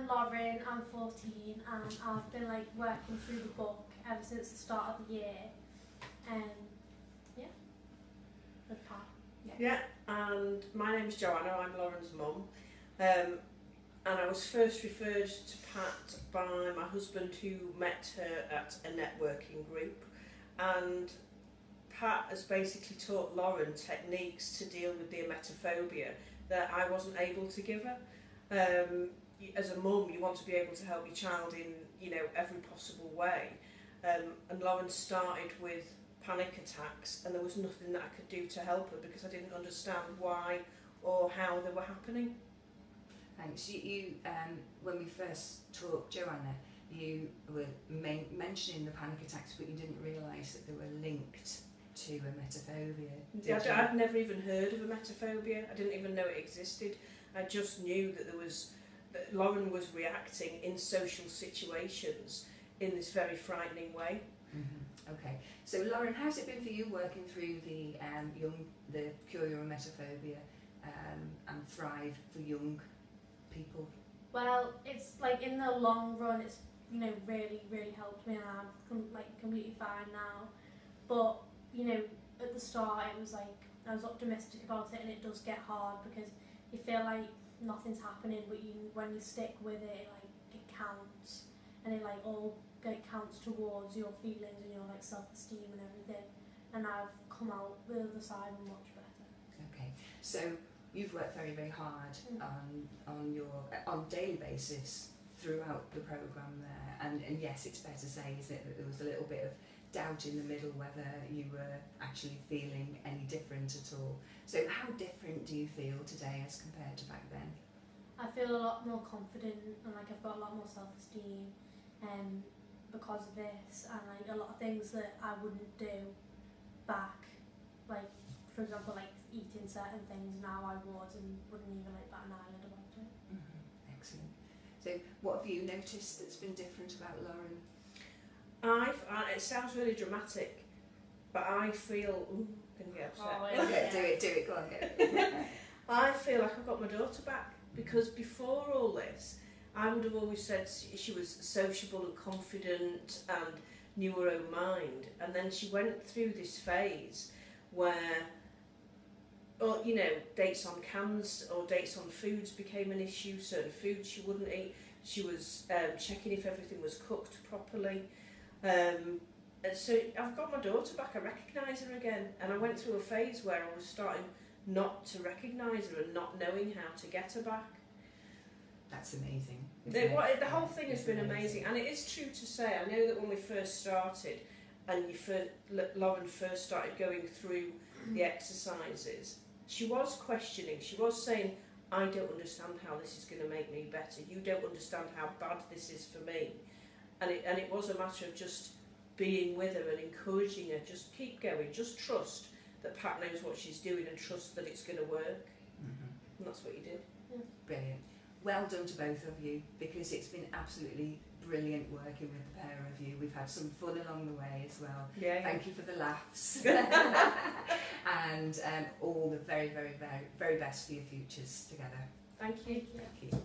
I'm Lauren, I'm 14 and I've been like working through the book ever since the start of the year. Um, yeah, with Pat. Yeah, and my name's Joanna, I'm Lauren's mum. Um, and I was first referred to Pat by my husband who met her at a networking group. And Pat has basically taught Lauren techniques to deal with the emetophobia that I wasn't able to give her. Um, as a mum, you want to be able to help your child in you know every possible way. Um, and Lauren started with panic attacks, and there was nothing that I could do to help her because I didn't understand why or how they were happening. Thanks. You, you um, when we first talked, Joanna, you were main, mentioning the panic attacks, but you didn't realise that they were linked to emetophobia. did I'd? I'd never even heard of emetophobia. I didn't even know it existed. I just knew that there was Lauren was reacting in social situations in this very frightening way. Mhm. Okay. So, Lauren, how's it been for you working through the um, young, the Cure Your Emetophobia um, and Thrive for young people? Well, it's like in the long run, it's you know really really helped me, and I'm com- like completely fine now. But you know, at the start, it was like I was optimistic about it, and it does get hard because you feel like nothing's happening, but you when you stick with it, like it counts, and it like all it counts towards your feelings and your like self esteem and everything. And I've come out the other side much better. Okay. So, you've worked very, very hard Mm. on on your on daily basis throughout the program there, and and yes, it's fair to say, is it, that there was a little bit of doubt in the middle whether you were actually feeling any different at all. So, how different do you feel today as compared to back then? I feel a lot more confident and like I've got a lot more self esteem um, because of this and like a lot of things that I wouldn't do back like for example like eating certain things now I would and wouldn't even like bat an eyelid about it. Mm-hmm. Excellent. So, what have you noticed that's been different about Lauren? I, I it sounds really dramatic, but I feel ooh, can get upset. Oh, Okay, do it, do it, go on, go. I feel like I've got my daughter back because before all this, I would have always said she was sociable and confident and knew her own mind, and then she went through this phase where, or you know, dates on cans or dates on foods became an issue. Certain foods she wouldn't eat. She was um, checking if everything was cooked properly. Um, and so I've got my daughter back. I recognise her again, and I went through a phase where I was starting not to recognise her and not knowing how to get her back. That's amazing. The, what, the whole thing has been amazing, and it is true to say. I know that when we first started, and you first, Lauren first started going through mm-hmm. the exercises, she was questioning. She was saying, "I don't understand how this is going to make me better. You don't understand how bad this is for me," and it and it was a matter of just being with her and encouraging her. Just keep going. Just trust that Pat knows what she's doing, and trusts that it's going to work. Mhm. And that's what you did. Brilliant. Well done to both of you because it's been absolutely brilliant working with the pair of you. We've had some fun along the way as well. Yeah. Thank you for the laughs. and um, all the very, very, very, very best for your futures together. Thank you. Thank you. Thank you.